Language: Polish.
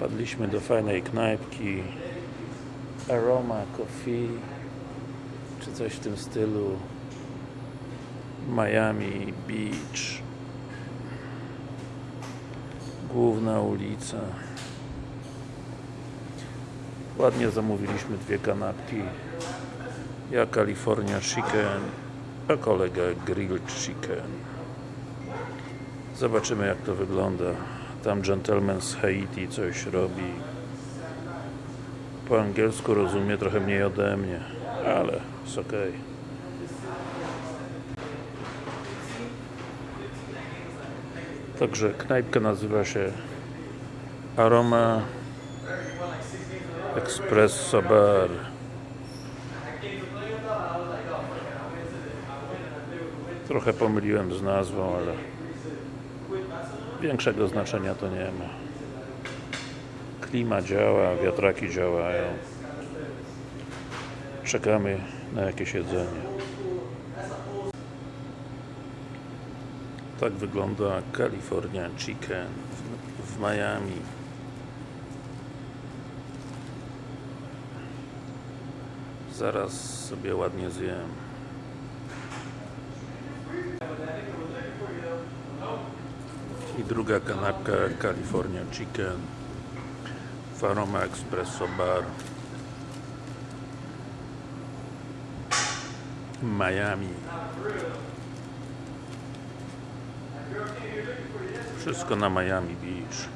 Wpadliśmy do fajnej knajpki. Aroma Coffee czy coś w tym stylu. Miami Beach. Główna ulica. Ładnie zamówiliśmy dwie kanapki. Ja California Chicken a kolega Grilled Chicken. Zobaczymy jak to wygląda tam gentleman z Haiti coś robi. Po angielsku rozumie trochę mniej ode mnie ale jest ok Także knajpka nazywa się Aroma Espresso Bar. Trochę pomyliłem z nazwą, ale większego znaczenia to nie ma. Klima działa, wiatraki działają. Czekamy na jakieś jedzenie. Tak wygląda California Chicken w, Miami. Zaraz sobie ładnie zjem i druga kanapka California Chicken w Aroma Espresso Bar. Miami. Wszystko na Miami Beach